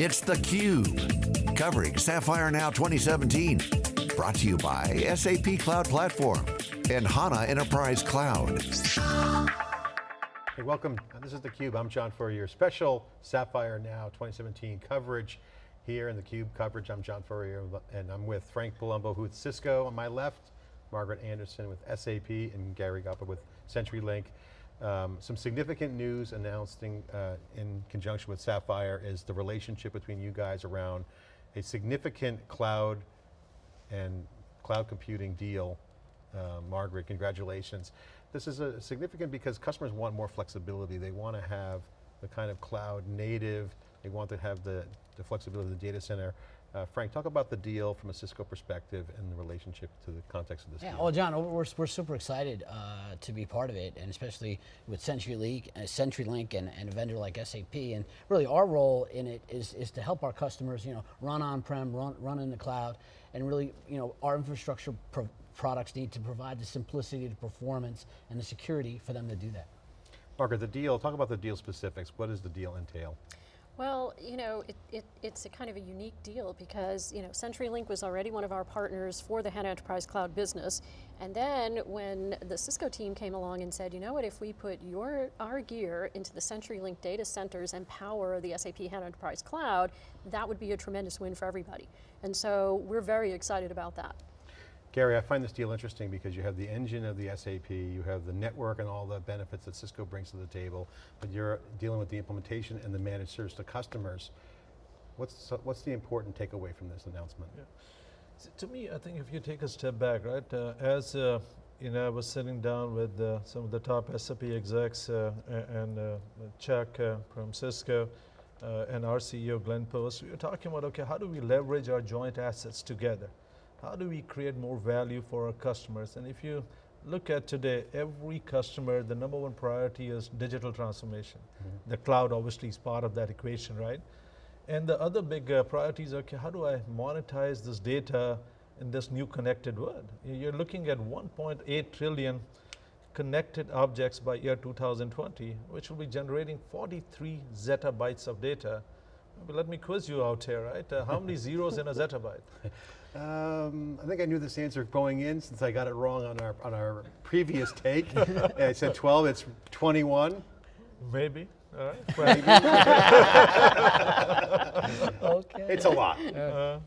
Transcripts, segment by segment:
It's theCUBE, covering Sapphire Now 2017. Brought to you by SAP Cloud Platform and HANA Enterprise Cloud. Hey, welcome, this is theCUBE. I'm John Furrier. Special Sapphire Now 2017 coverage here in theCUBE coverage. I'm John Furrier and I'm with Frank Palumbo, who's Cisco on my left, Margaret Anderson with SAP, and Gary Gauba with CenturyLink. Um, some significant news announcing uh, in conjunction with Sapphire is the relationship between you guys around a significant cloud and cloud computing deal. Uh, Margaret, congratulations. This is a significant because customers want more flexibility. They want to have the kind of cloud native, they want to have the, the flexibility of the data center uh, Frank, talk about the deal from a Cisco perspective and the relationship to the context of this yeah, deal. Well, John, we're, we're super excited uh, to be part of it, and especially with CenturyLink, uh, CenturyLink and, and a vendor like SAP. And really, our role in it is, is to help our customers, you know, run on-prem, run, run in the cloud, and really, you know, our infrastructure pro products need to provide the simplicity, the performance, and the security for them to do that. Margaret, the deal, talk about the deal specifics. What does the deal entail? Well, you know, it, it, it's a kind of a unique deal because, you know, CenturyLink was already one of our partners for the HANA Enterprise Cloud business. And then when the Cisco team came along and said, you know what, if we put your, our gear into the CenturyLink data centers and power the SAP HANA Enterprise Cloud, that would be a tremendous win for everybody. And so we're very excited about that. Gary, I find this deal interesting because you have the engine of the SAP, you have the network and all the benefits that Cisco brings to the table, but you're dealing with the implementation and the managed service to customers. What's, what's the important takeaway from this announcement? Yeah. So to me, I think if you take a step back, right, uh, as uh, you know, I was sitting down with uh, some of the top SAP execs uh, and uh, Chuck uh, from Cisco and our CEO Glenn Post, we were talking about, okay, how do we leverage our joint assets together? How do we create more value for our customers? And if you look at today, every customer, the number one priority is digital transformation. Mm -hmm. The cloud obviously is part of that equation, right? And the other big uh, priorities are, okay, how do I monetize this data in this new connected world? You're looking at 1.8 trillion connected objects by year 2020, which will be generating 43 zettabytes of data. Let me quiz you out here, right? Uh, how many zeros in a zettabyte? Um, I think I knew this answer going in since I got it wrong on our on our previous take. I said 12, it's 21. Maybe. All right. Maybe. okay. It's a lot. Uh,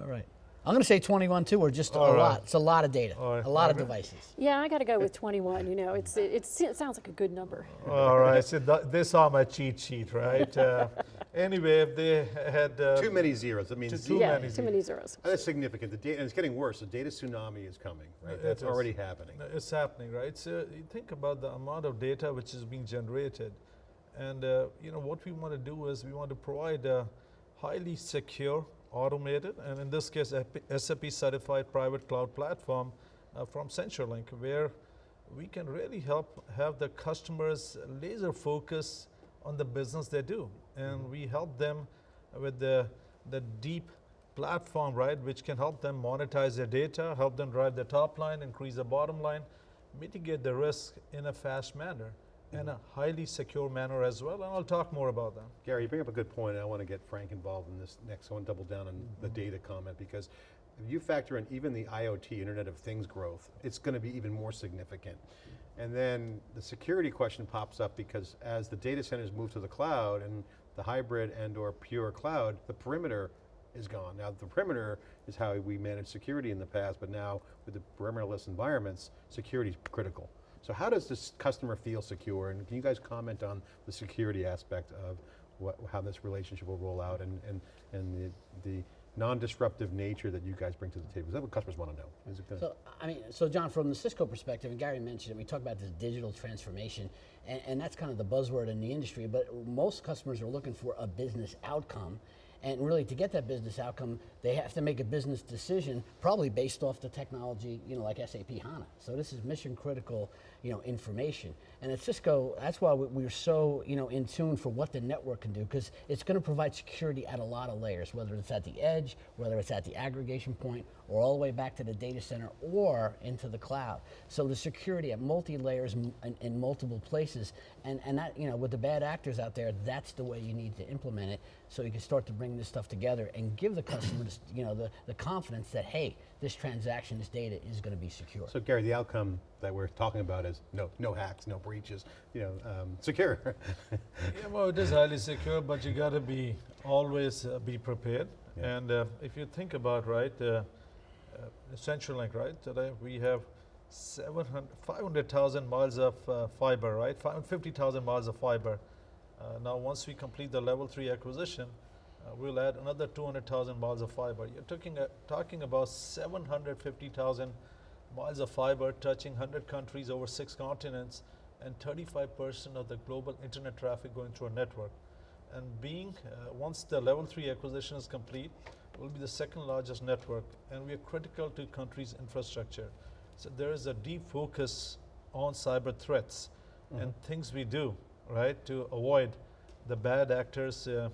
all right. I'm going to say 21 too, or just All a right. lot. It's a lot of data, right. a lot of devices. Yeah, I got to go with 21. You know, it's it, it, sounds like a good number. All right, so th this on my cheat sheet, right? Uh, anyway, if they had uh, too many zeros, that means too, yeah, many, too many zeros. That's significant. The data, and it's getting worse. The data tsunami is coming, right? That's already happening. It's happening, right? So you think about the amount of data which is being generated, and uh, you know what we want to do is we want to provide a highly secure automated, and in this case, SAP certified private cloud platform uh, from CenturyLink, where we can really help have the customers laser focus on the business they do. And mm -hmm. we help them with the, the deep platform, right, which can help them monetize their data, help them drive the top line, increase the bottom line, mitigate the risk in a fast manner in a highly secure manner as well, and I'll talk more about that. Gary, you bring up a good point, and I want to get Frank involved in this next. I want to double down on mm -hmm. the data comment because if you factor in even the IoT, Internet of Things growth, it's going to be even more significant. And then the security question pops up because as the data centers move to the cloud and the hybrid and or pure cloud, the perimeter is gone. Now the perimeter is how we manage security in the past, but now with the perimeterless environments, security is critical. So how does this customer feel secure? And can you guys comment on the security aspect of what, how this relationship will roll out and, and, and the, the non-disruptive nature that you guys bring to the table? Is that what customers want to know? so, I mean, so John, from the Cisco perspective, and Gary mentioned it, we talk about this digital transformation, and, and that's kind of the buzzword in the industry, but most customers are looking for a business outcome, And really, to get that business outcome, they have to make a business decision, probably based off the technology, you know, like SAP HANA. So this is mission critical, you know, information. And at Cisco, that's why we- we're so, you know, in tune for what the network can do, because it's going to provide security at a lot of layers, whether it's at the edge, whether it's at the aggregation point, or all the way back to the data center or into the cloud. So the security at multi-layers in, in multiple places, and, and that, you know, with the bad actors out there, that's the way you need to implement it so you can start to bring this stuff together and give the customers, you know, the, the confidence that, hey, this transaction, this data is going to be secure. So Gary, the outcome that we're talking about is no, no hacks, no breaches, you know, um, secure. Yeah, well, it is highly secure, but you got to be always uh, be prepared. Yeah. And uh, if you think about right, uh, uh, CenturyLink, right? Today we have 700 500,000 miles of uh, fiber, right? 550,000 miles of fiber. Uh, now, once we complete the level three acquisition, uh, we'll add another 200,000 miles of fiber. You're talking uh, talking about 750,000 miles of fiber touching 100 countries over six continents and 35% of the global internet traffic going through a network. And being, uh, once the level 3 acquisition is complete, will be the second largest network and we are critical to countries' infrastructure. So there is a deep focus on cyber threats and things we do, right, to avoid the bad actors uh,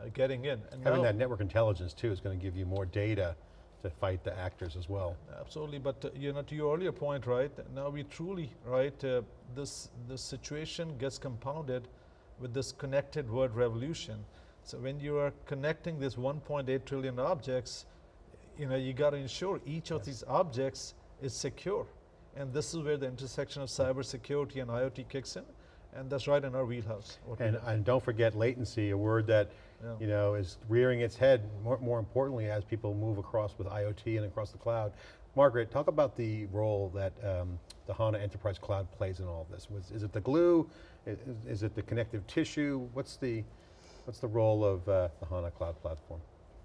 uh, getting in. And Having now- that network intelligence too is going to give you more data to fight the actors as well. Absolutely, but uh, you know, to your earlier point, right? Now we truly, right? Uh, this this situation gets compounded with this connected world revolution. So when you are connecting this 1.8 trillion objects, you know, you got to ensure each of these objects is secure, and this is where the intersection of cybersecurity and IoT kicks in, and that's right in our wheelhouse. And, and don't forget latency, a word that Yeah. you know is rearing its head more, more importantly as people move across with IoT and across the cloud. Margaret, talk about the role that um, the HANA Enterprise Cloud plays in all of this. Was, is it the glue? Is, is it the connective tissue? What's the, what's the role of uh, the HANA Cloud Platform?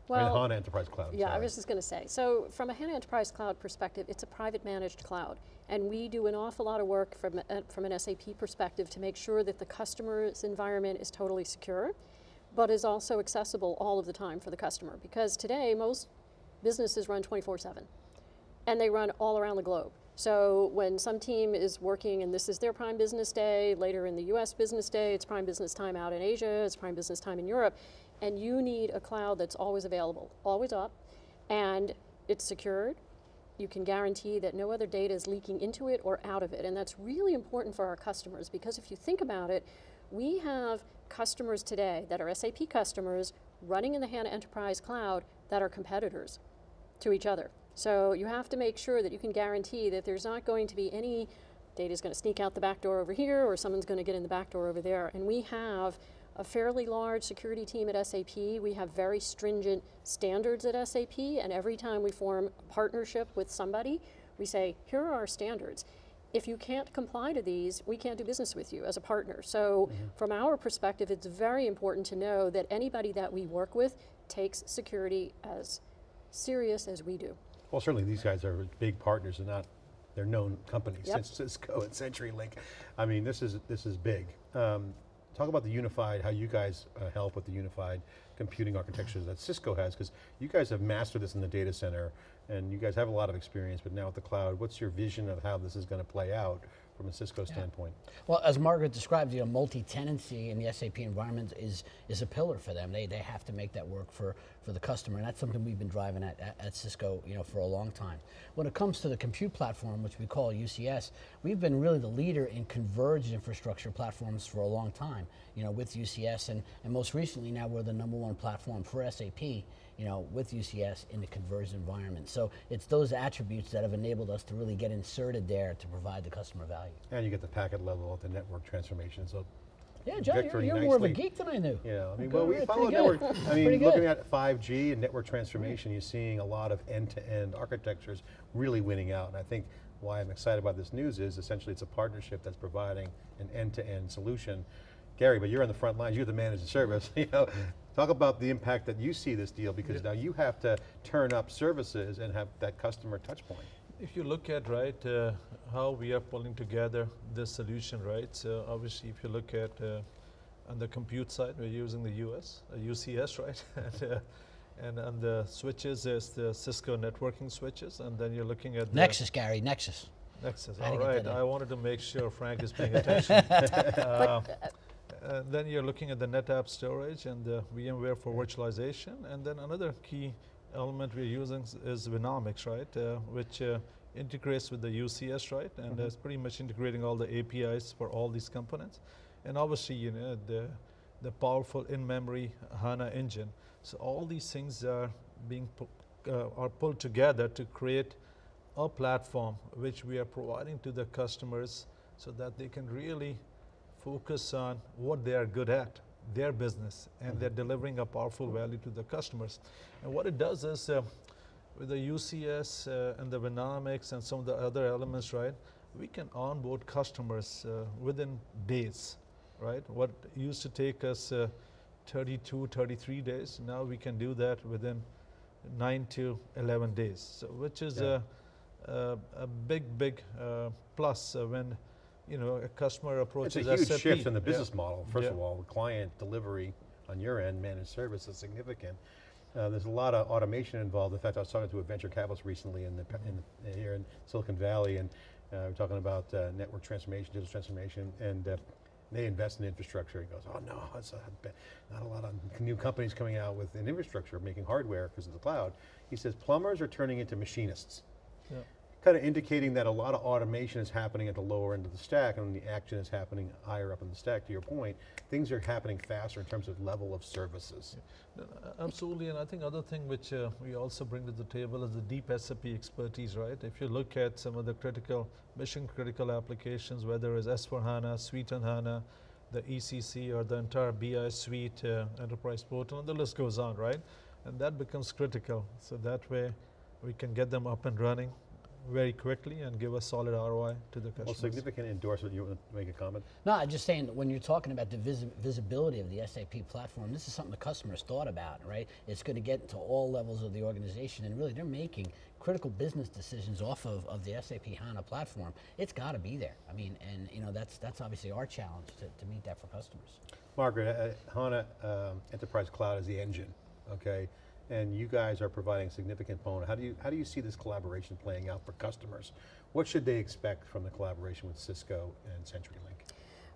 Well, HANA Enterprise Cloud. Yeah, I was just going to say. So, from a HANA Enterprise Cloud perspective, it's a private managed cloud, and we do an awful lot of work from a, from an SAP perspective to make sure that the customer's environment is totally secure, but is also accessible all of the time for the customer. Because today, most businesses run 24/7, and they run all around the globe. So when some team is working and this is their prime business day, later in the US business day, it's prime business time out in Asia, it's prime business time in Europe, and you need a cloud that's always available, always up, and it's secured. You can guarantee that no other data is leaking into it or out of it. And that's really important for our customers because if you think about it, we have customers today that are SAP customers running in the HANA Enterprise Cloud that are competitors to each other. So you have to make sure that you can guarantee that there's not going to be any data is going to sneak out the back door over here or someone's going to get in the back door over there. And we have a fairly large security team at SAP. We have very stringent standards at SAP and every time we form a partnership with somebody, we say, here are our standards. If you can't comply to these, we can't do business with you as a partner. So from our perspective, it's very important to know that anybody that we work with takes security as serious as we do. Well, certainly these guys are big partners and not, they're known companies, Yep. Cis- Cisco and CenturyLink. I mean, this is, this is big. Um, talk about the unified, how you guys uh, help with the unified computing architectures that Cisco has, because you guys have mastered this in the data center, and you guys have a lot of experience, but now with the cloud, what's your vision of how this is going to play out from a Cisco standpoint? Well, as Margaret described, you know, multi-tenancy in the SAP environment is is a pillar for them. They, they have to make that work for, for the customer, and that's something we've been driving at, at, at Cisco, you know, for a long time. When it comes to the compute platform, which we call UCS, we've been really the leader in converged infrastructure platforms for a long time, you know, with UCS, and, and most recently now we're the number one platform for SAP, you know, with UCS in the converged environment. So it's those attributes that have enabled us to really get inserted there to provide the customer value. And you get the packet level of the network transformation, so Yeah, John, you're, you're more of a geek than I knew. You know, I mean, well, we yeah, follow network. I mean, looking at 5G and network transformation, you're seeing a lot of end-to-end architectures really winning out. And I think why I'm excited about this news is essentially it's a partnership that's providing an end-to-end solution. Gary, but you're on the front lines, you're the managed service. you know, talk about the impact that you see this deal because now you have to turn up services and have that customer touch point. If you look at right uh, how we are pulling together this solution, right? So obviously, if you look at uh, On the compute side, we're using the US, uh, UCS, right? and, uh, and on the switches, there's the Cisco networking switches, and then you're looking at the Nexus, Gary, Nexus. Nexus. I All to right. I wanted to make sure Frank is paying attention. uh, uh, then you're looking at the NetApp storage and the VMware for virtualization, and then another key element we're using is Vinomics, right, uh, which uh, integrates with the UCS, right, and Mhm. it's pretty much integrating all the APIs for all these components, and obviously, you know, the the powerful in-memory HANA engine. So all these things are being pu- uh, are pulled together to create a platform which we are providing to the customers so that they can really focus on what they are good at, their business, and they're delivering a powerful value to the customers. And what it does is, uh, with the UCS uh, and the Vinomics and some of the other elements, right, we can onboard customers uh, within days, right? What used to take us uh, 32, 33 days, now we can do that within 9 to 11 days, so which is Yeah. a, a, a big, big uh, plus uh, when you know a customer It's approaches a huge SAP. shift in the Yeah. business model. First of all, the client delivery on your end, managed service is significant. Uh, there's a lot of automation involved. In fact, I was talking to a venture capitalist recently in the, in the, here in Silicon Valley, and uh, we're talking about uh, network transformation, digital transformation, and uh, they invest in infrastructure. He goes, oh no, it's not, not a lot of new companies coming out with an infrastructure, making hardware because of the cloud. He says plumbers are turning into machinists Yeah. Kind of indicating that a lot of automation is happening at the lower end of the stack and the action is happening higher up in the stack. To your point, things are happening faster in terms of level of services. No, Absolutely, and I think other thing which uh, we also bring to the table is the deep SAP expertise, right? If you look at some of the critical, mission critical applications, whether it's S4HANA, Suite HANA, the ECC or the entire BI suite, uh, enterprise portal, and the list goes on, right? And that becomes critical. So that way we can get them up and running very quickly and give a solid ROI to the Well, customers. significant endorsement, you want to make a comment? No, I'm just saying when you're talking about the visi- visibility of the SAP platform, this is something the customers thought about, right? It's going to get to all levels of the organization, and really they're making critical business decisions off of, of the SAP HANA platform. It's got to be there. I mean, and you know that's that's obviously our challenge to, to meet that for customers. Margaret, uh, HANA um, Enterprise Cloud is the engine, okay? And you guys are providing significant component. How do you, how do you see this collaboration playing out for customers? What should they expect from the collaboration with Cisco and CenturyLink?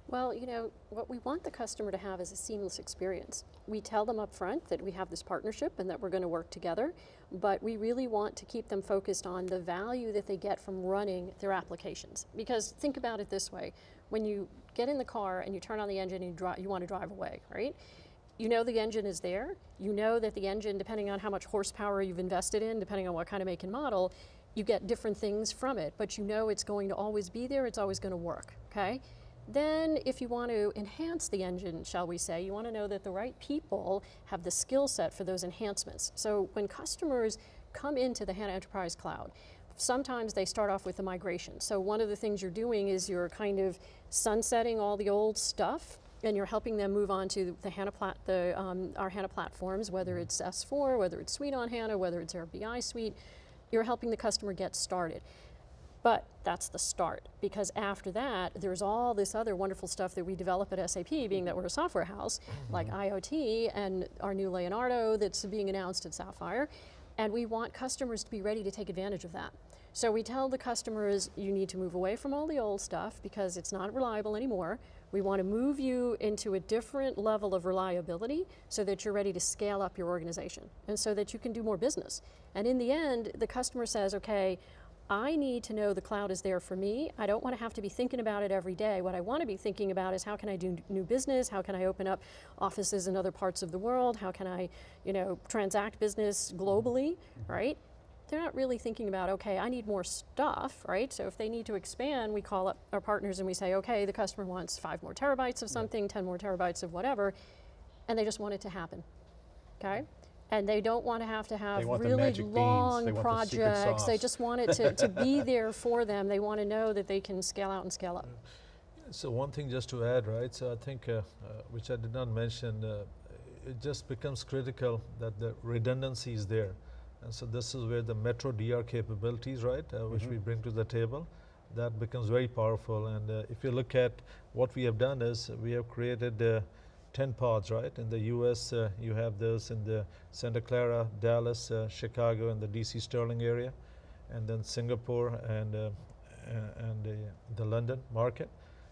Well, you know, what we want the customer to have is a seamless experience. We tell them up front that we have this partnership and that we're going to work together, but we really want to keep them focused on the value that they get from running their applications. Because think about it this way, when you get in the car and you turn on the engine and you, dri- you want to drive away, right? You know the engine is there. You know that the engine, depending on how much horsepower you've invested in, depending on what kind of make and model, you get different things from it, but you know it's going to always be there, it's always going to work, okay? Then, if you want to enhance the engine, shall we say, you want to know that the right people have the skill set for those enhancements. So, when customers come into the HANA Enterprise Cloud, sometimes they start off with the migration. So, one of the things you're doing is you're kind of sunsetting all the old stuff and you're helping them move on to the HANA plat, the, um, our HANA platforms, whether mm-hmm. it's S4, whether it's Suite on HANA, whether it's our BI Suite. You're helping the customer get started. But that's the start, because after that, there's all this other wonderful stuff that we develop at SAP, being that mm-hmm. we're a software house, mm-hmm. like IoT and our new Leonardo that's being announced at Sapphire. And we want customers to be ready to take advantage of that. So we tell the customers, you need to move away from all the old stuff because it's not reliable anymore. We want to move you into a different level of reliability so that you're ready to scale up your organization and so that you can do more business. And in the end, the customer says, okay, I need to know the cloud is there for me. I don't want to have to be thinking about it every day. What I want to be thinking about is how can I do new business? How can I open up offices in other parts of the world? How can I, you know, transact business globally, mm-hmm. right? They're not really thinking about, okay, I need more stuff, right? So if they need to expand, we call up our partners and we say, okay, the customer wants five more terabytes of something, 10 more terabytes of whatever, and they just want it to happen, okay? And they don't want to have to have really long They want the projects. They just want it to, to be there for them. They want to know that they can scale out and scale up. So one thing just to add, right? So I think, uh, uh, which I did not mention, uh, it just becomes critical that the redundancy is there. And so this is where the Metro DR capabilities, right, uh, which we bring to the table, that becomes very powerful. And uh, if you look at what we have done is we have created uh, 10 pods, right? In the US, uh, you have those in the Santa Clara, Dallas, uh, Chicago, and the DC Sterling area, and then Singapore and, uh, and uh, the London market.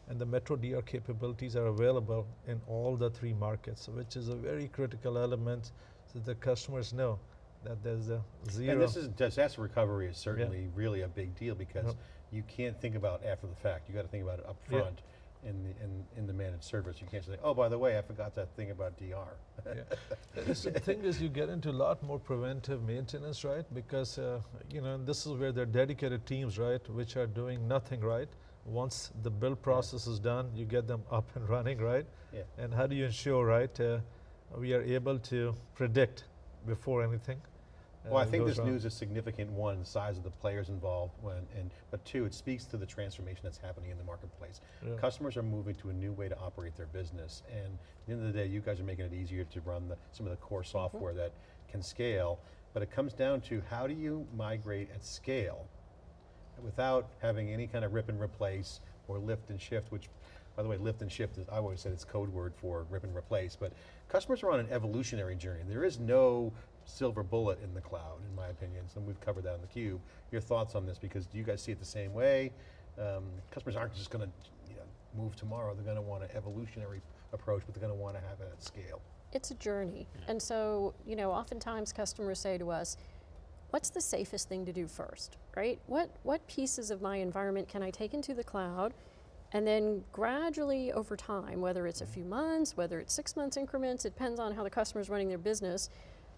And the Metro DR capabilities are available in all the three markets, which is a very critical element that the customers know that there's a zero. And this is, disaster recovery is certainly really a big deal because Yep. you can't think about after the fact. You got to think about it up Yeah. front in the, in, in the managed service. You can't say, oh, by the way, I forgot that thing about DR. Yeah. The thing is, you get into a lot more preventive maintenance, right? Because uh, you know this is where there are dedicated teams, right, which are doing nothing, right? Once the build process is done, you get them up and running, right? Yeah. And how do you ensure, right? Uh, we are able to predict before anything. Well, I uh, think this wrong. news is significant, one, the size of the players involved, when, and, but two, it speaks to the transformation that's happening in the marketplace. Yeah. Customers are moving to a new way to operate their business, and at the end of the day, you guys are making it easier to run the, some of the core software that can scale, but it comes down to how do you migrate at scale without having any kind of rip and replace or lift and shift, which, by the way, lift and shift is, I always said it's code word for rip and replace, but customers are on an evolutionary journey. There is no silver bullet in the cloud, in my opinion, and we've covered that on theCUBE. Your thoughts on this, because do you guys see it the same way? Um, customers aren't just going to you know, move tomorrow, they're going to want an evolutionary approach, but they're going to want to have it at scale. It's a journey. And so, you know, oftentimes customers say to us, what's the safest thing to do first, right? What, what pieces of my environment can I take into the cloud and then gradually over time, whether it's a few months, whether it's six months increments, it depends on how the customer's running their business,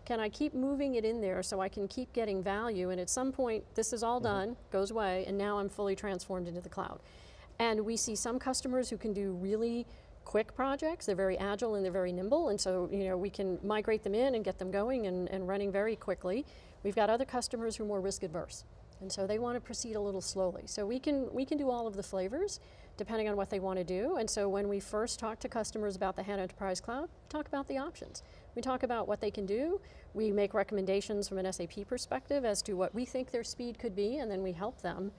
can I keep moving it in there so I can keep getting value and at some point this is all mm-hmm. done, goes away, and now I'm fully transformed into the cloud. And we see some customers who can do really quick projects. They're very agile and they're very nimble, and so you know we can migrate them in and get them going and, and running very quickly. We've got other customers who are more risk adverse, and so they want to proceed a little slowly. So we can we can do all of the flavors depending on what they want to do. And so when we first talk to customers about the HANA Enterprise Cloud, talk about the options. We talk about what they can do. We make recommendations from an SAP perspective as to what we think their speed could be, and then we help them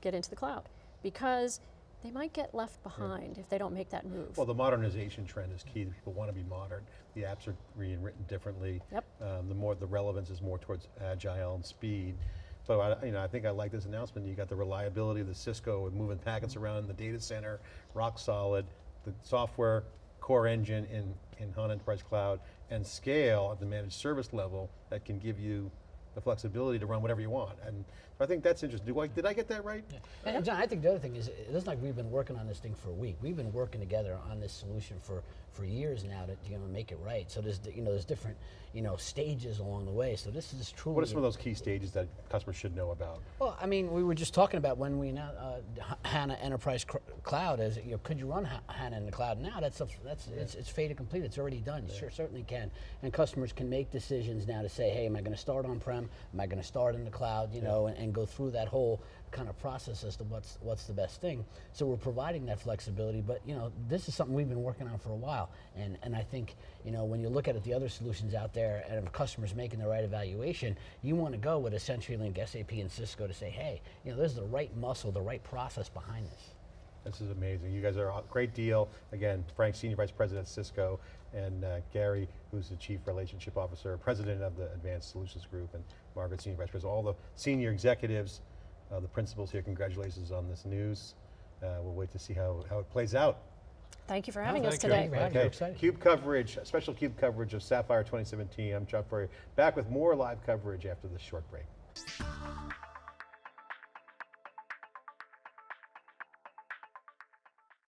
get into the cloud because they might get left behind if they don't make that move. Well, the modernization trend is key. People want to be modern. The apps are being written differently. Yep. Um, the more the relevance is more towards agile and speed. But I, you know, I think I like this announcement. You got the reliability of the Cisco with moving packets around in the data center, rock solid. The software core engine in in HANA Enterprise Cloud and scale at the managed service level that can give you the flexibility to run whatever you want. And I think that's interesting. I, did I get that right? And John, I think the other thing is, it isn't like we've been working on this thing for a week. We've been working together on this solution for, for years now to you know make it right. So there's you know there's different you know stages along the way. So this is truly. What are some of those key stages that customers should know about? Well, I mean, we were just talking about when we now uh, HANA Enterprise Cloud as you know, could you run HANA in the cloud now? That's a, that's it's, it's fait complete. It's already done. You sure certainly can, and customers can make decisions now to say, hey, am I going to start on prem? Am I going to start in the cloud? You know, and, and go through that whole kind of process as to what's what's the best thing. So we're providing that flexibility, but you know, this is something we've been working on for a while, and and I think you know when you look at it, the other solutions out there, and if customers making the right evaluation, you want to go with a CenturyLink, SAP, and Cisco to say, hey, you know, there's the right muscle, the right process behind this. This is amazing. You guys are a great deal. Again, Frank, Senior Vice President Cisco, and uh, Gary, who's the Chief Relationship Officer, President of the Advanced Solutions Group, and Margaret, Senior Vice President. All the senior executives, uh, the principals here, congratulations on this news. Uh, we'll wait to see how, how it plays out. Thank you for having us today. Thank you for having us. We're excited. CUBE coverage, special CUBE coverage of Sapphire 2017. I'm Chuck Furrier, back with more live coverage after this short break.